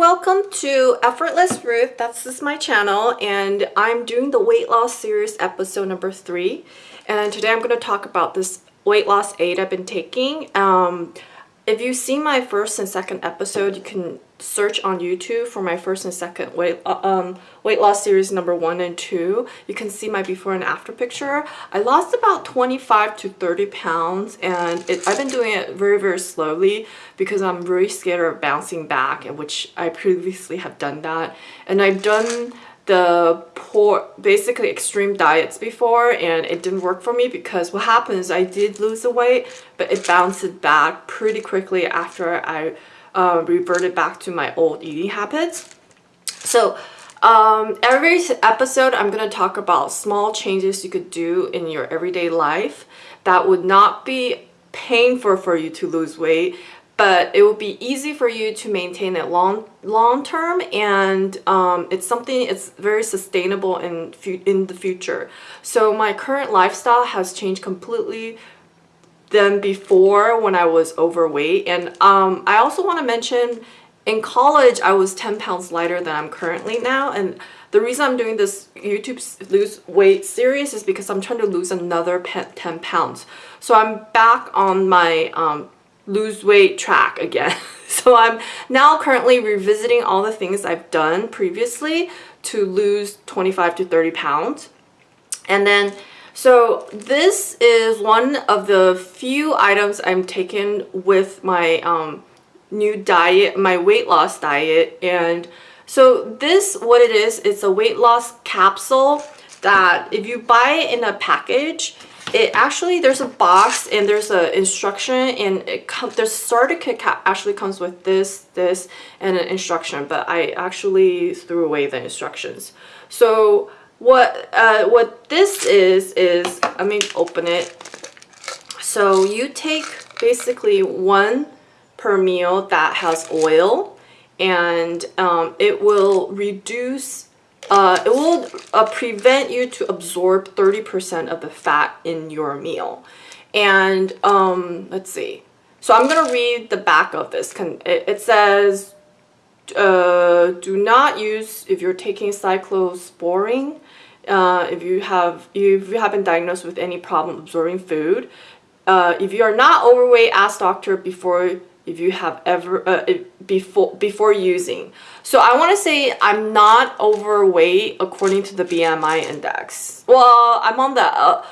welcome to Effortless Ruth. That's this is my channel and I'm doing the weight loss series episode number three. And today I'm going to talk about this weight loss aid I've been taking. Um, if you see my first and second episode, you can search on YouTube for my first and second weight uh, um, weight loss series number one and two. You can see my before and after picture. I lost about 25 to 30 pounds and it, I've been doing it very, very slowly because I'm really scared of bouncing back, which I previously have done that. And I've done the poor basically extreme diets before and it didn't work for me because what happens I did lose the weight but it bounced back pretty quickly after I uh, reverted back to my old eating habits. So um, every episode I'm going to talk about small changes you could do in your everyday life that would not be painful for you to lose weight but it will be easy for you to maintain it long long term and um, it's something it's very sustainable in in the future. So my current lifestyle has changed completely than before when I was overweight and um, I also want to mention in college I was 10 pounds lighter than I'm currently now and the reason I'm doing this YouTube lose weight series is because I'm trying to lose another 10 pounds. So I'm back on my um, lose weight track again. so I'm now currently revisiting all the things I've done previously to lose 25 to 30 pounds. And then, so this is one of the few items I'm taking with my um, new diet, my weight loss diet. And so this, what it is, it's a weight loss capsule that if you buy it in a package, it actually there's a box and there's a instruction and it comes the starter kit actually comes with this this and an instruction but I actually threw away the instructions. So what uh, what this is is let me open it. So you take basically one per meal that has oil and um, it will reduce uh, it will uh, prevent you to absorb 30% of the fat in your meal. And um, let's see. So I'm going to read the back of this. It says, uh, do not use if you're taking cyclosporine, uh, if you have if you have been diagnosed with any problem absorbing food. Uh, if you are not overweight, ask doctor before if you have ever uh, before before using. So I want to say I'm not overweight according to the BMI index. Well I'm on the uh,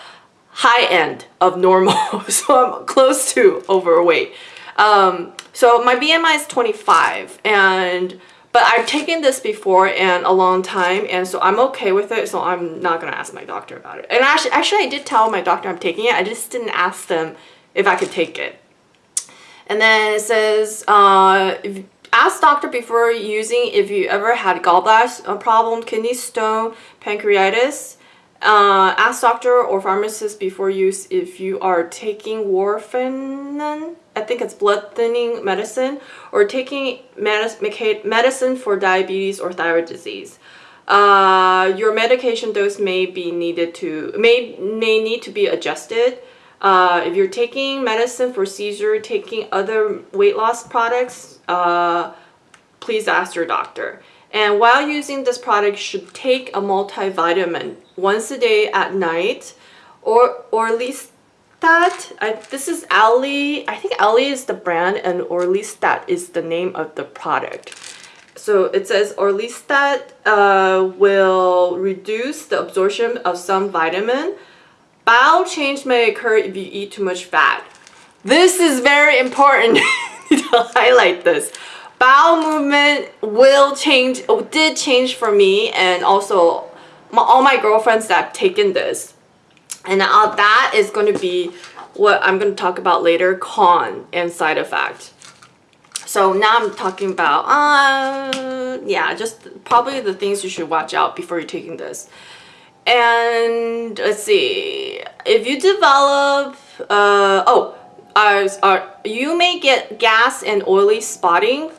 high end of normal so I'm close to overweight. Um, so my BMI is 25 and but I've taken this before and a long time and so I'm okay with it so I'm not gonna ask my doctor about it. And actually actually I did tell my doctor I'm taking it I just didn't ask them if I could take it and then it says, uh, ask doctor before using if you ever had gallbladder problem, kidney stone, pancreatitis. Uh, ask doctor or pharmacist before use if you are taking warfarin, I think it's blood thinning medicine, or taking medicine for diabetes or thyroid disease. Uh, your medication dose may be needed to may may need to be adjusted. Uh, if you're taking medicine for seizure, taking other weight loss products, uh, please ask your doctor. And while using this product, should take a multivitamin once a day at night, or or at least that I, this is Alli. I think Alli is the brand, and Orlistat is the name of the product. So it says Orlistat uh, will reduce the absorption of some vitamin Bowel change may occur if you eat too much fat. This is very important to highlight this. Bowel movement will change, did change for me and also my, all my girlfriends that have taken this. And uh, that is going to be what I'm going to talk about later, con and side effect. So now I'm talking about, uh, yeah, just probably the things you should watch out before you're taking this. And let's see, if you develop, uh, oh, uh, uh, you may get gas and oily spotting.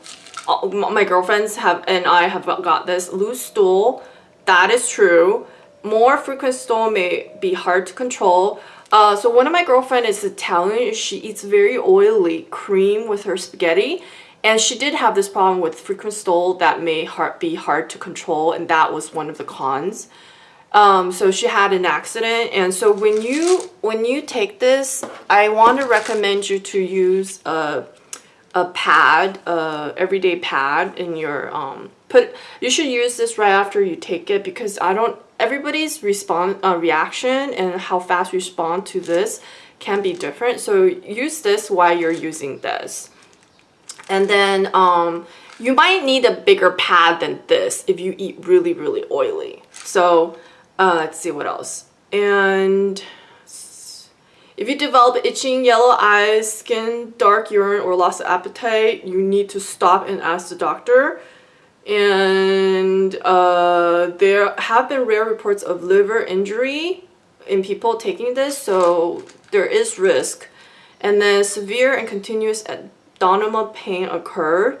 My girlfriends have and I have got this loose stool. That is true. More frequent stool may be hard to control. Uh, so one of my girlfriend is Italian. She eats very oily cream with her spaghetti And she did have this problem with frequent stool that may hard, be hard to control, and that was one of the cons. Um, so she had an accident, and so when you when you take this, I want to recommend you to use a a pad, a everyday pad in your um put. You should use this right after you take it because I don't. Everybody's respond uh, reaction and how fast you respond to this can be different. So use this while you're using this. And then um, you might need a bigger pad than this if you eat really, really oily. So uh, let's see what else. And if you develop itching, yellow eyes, skin, dark urine, or loss of appetite, you need to stop and ask the doctor. And uh, there have been rare reports of liver injury in people taking this, so there is risk. And then severe and continuous abdominal pain occurred.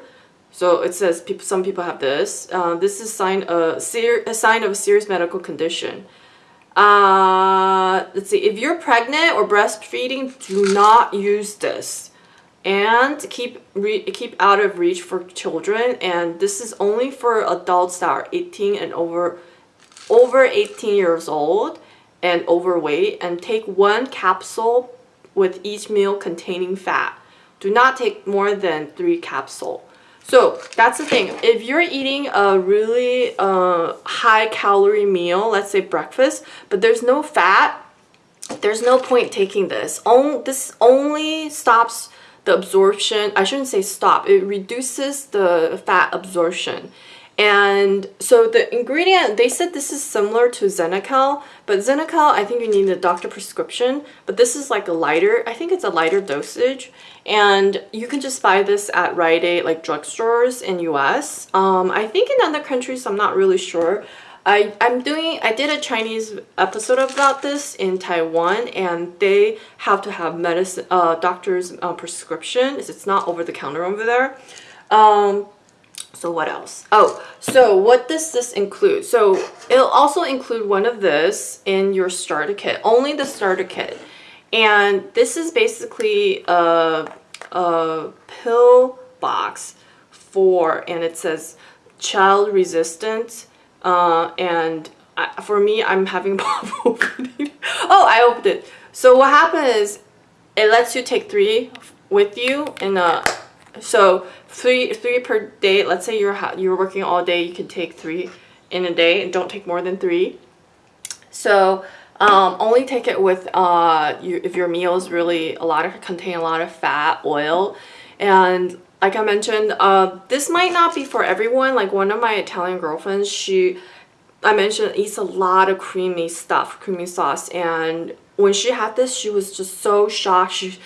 So it says people, some people have this. Uh, this is sign a, a sign of a serious medical condition. Uh, let's see, if you're pregnant or breastfeeding, do not use this. And keep keep out of reach for children. And this is only for adults that are 18 and over over 18 years old and overweight. And take one capsule with each meal containing fat. Do not take more than three capsule. So that's the thing. If you're eating a really uh, high calorie meal, let's say breakfast, but there's no fat, there's no point taking this. On, this only stops the absorption. I shouldn't say stop. It reduces the fat absorption. And so the ingredient, they said this is similar to Xenical, but Xenical, I think you need a doctor prescription, but this is like a lighter, I think it's a lighter dosage. And you can just buy this at Rite Aid, like drugstores in US. Um, I think in other countries, I'm not really sure. I, I'm doing, I did a Chinese episode about this in Taiwan and they have to have medicine, uh, doctor's uh, prescription. It's not over the counter over there. Um, so what else? Oh, so what does this include? So it'll also include one of this in your starter kit, only the starter kit. And this is basically a, a pill box for, and it says child resistant. Uh, and I, for me, I'm having opening. Oh, I opened it. So what happens is it lets you take three with you in a so three three per day. Let's say you're you're working all day, you can take three in a day, and don't take more than three. So um, only take it with uh, you, if your meals really a lot of contain a lot of fat, oil, and like I mentioned, uh, this might not be for everyone. Like one of my Italian girlfriends, she I mentioned eats a lot of creamy stuff, creamy sauce, and when she had this, she was just so shocked. She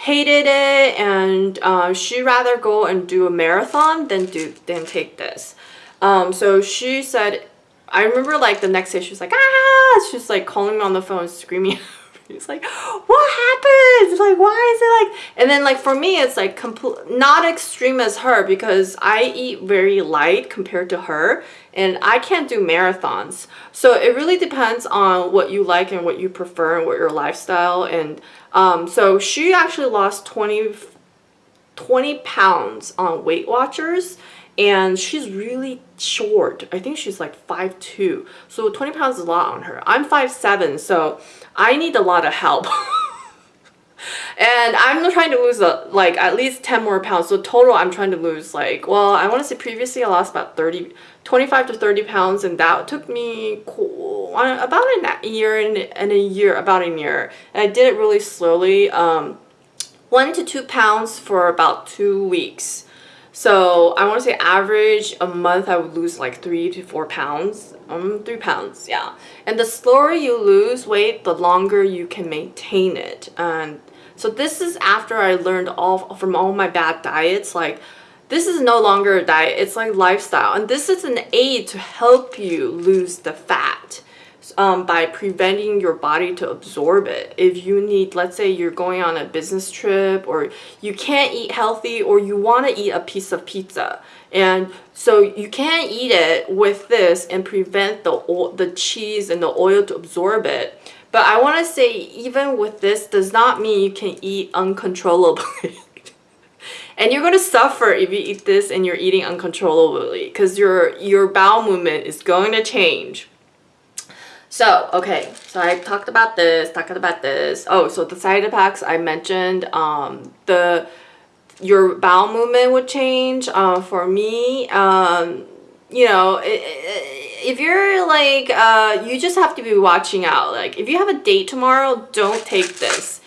hated it and uh, she'd rather go and do a marathon than do than take this. Um, so she said, I remember like the next day she was like, ah, she's like calling me on the phone screaming. He's like, what happened? Like, why is it like? And then like for me, it's like complete, not extreme as her because I eat very light compared to her and I can't do marathons. So it really depends on what you like and what you prefer and what your lifestyle and um, so she actually lost 20, 20 pounds on Weight Watchers and she's really short. I think she's like 5'2". So 20 pounds is a lot on her. I'm 5'7", so I need a lot of help. and I'm trying to lose a, like at least 10 more pounds. So total I'm trying to lose like, well, I want to say previously I lost about 30, 25 to 30 pounds and that took me cool, about a year and, and a year, about a year. And I did it really slowly, um, one to two pounds for about two weeks. So I want to say average a month I would lose like three to four pounds. Um, three pounds, yeah. And the slower you lose weight, the longer you can maintain it. And so this is after I learned all from all my bad diets, like this is no longer a diet, it's like lifestyle. And this is an aid to help you lose the fat um, by preventing your body to absorb it. If you need, let's say you're going on a business trip or you can't eat healthy or you want to eat a piece of pizza. And so you can't eat it with this and prevent the, the cheese and the oil to absorb it. But I want to say even with this does not mean you can eat uncontrollably. And you're gonna suffer if you eat this and you're eating uncontrollably because your your bowel movement is going to change. So, okay, so I talked about this, talked about this. Oh, so the side effects I mentioned, um, the your bowel movement would change. Uh, for me, um, you know, if you're like, uh, you just have to be watching out. Like, if you have a date tomorrow, don't take this.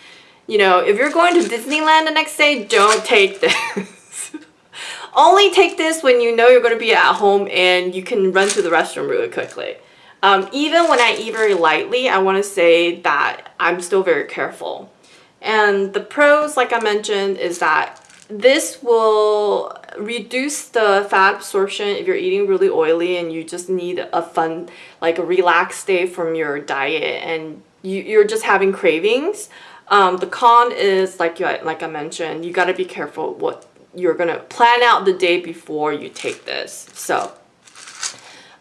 You know, if you're going to Disneyland the next day, don't take this. Only take this when you know you're going to be at home and you can run to the restroom really quickly. Um, even when I eat very lightly, I want to say that I'm still very careful. And the pros, like I mentioned, is that this will reduce the fat absorption if you're eating really oily and you just need a fun, like a relaxed day from your diet and you, you're just having cravings. Um, the con is, like, you, like I mentioned, you got to be careful what you're going to plan out the day before you take this. So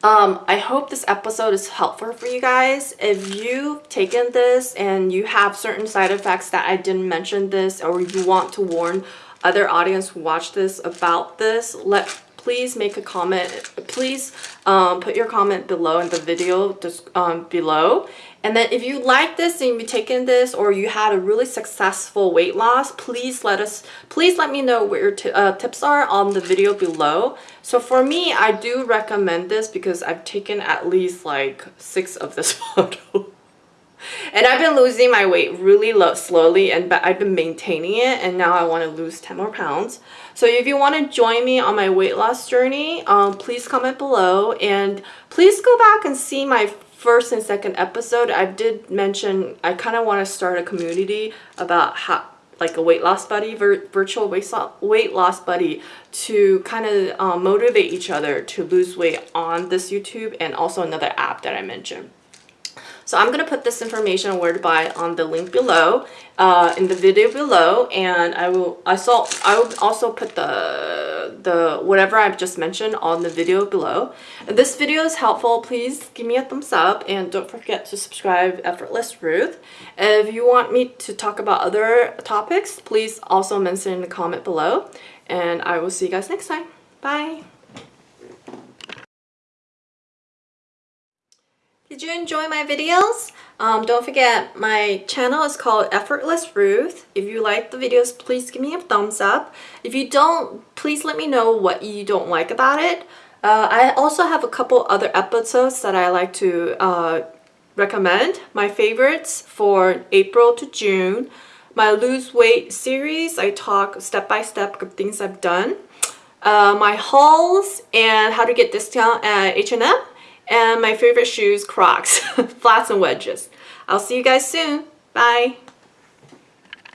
um, I hope this episode is helpful for you guys. If you've taken this and you have certain side effects that I didn't mention this or you want to warn other audience who watch this about this, let please make a comment. Please um, put your comment below in the video um, below. And then if you like this and you've taken this or you had a really successful weight loss, please let us, please let me know what your uh, tips are on the video below. So for me, I do recommend this because I've taken at least like six of this photo. And I've been losing my weight really low, slowly and but I've been maintaining it and now I want to lose 10 more pounds. So if you want to join me on my weight loss journey, um, please comment below and please go back and see my first and second episode. I did mention I kind of want to start a community about how like a weight loss buddy, vir virtual weight, weight loss buddy to kind of um, motivate each other to lose weight on this YouTube and also another app that I mentioned. So I'm going to put this information where to buy on the link below, uh, in the video below, and I will, I saw, I will also put the, the, whatever I've just mentioned on the video below. If this video is helpful, please give me a thumbs up, and don't forget to subscribe Effortless Ruth. If you want me to talk about other topics, please also mention in the comment below, and I will see you guys next time. Bye! Did you enjoy my videos? Um, don't forget, my channel is called Effortless Ruth. If you like the videos, please give me a thumbs up. If you don't, please let me know what you don't like about it. Uh, I also have a couple other episodes that I like to uh, recommend. My favorites for April to June. My lose weight series, I talk step by step of things I've done. Uh, my hauls and how to get discount at H&M and my favorite shoes, Crocs, flats and wedges. I'll see you guys soon. Bye.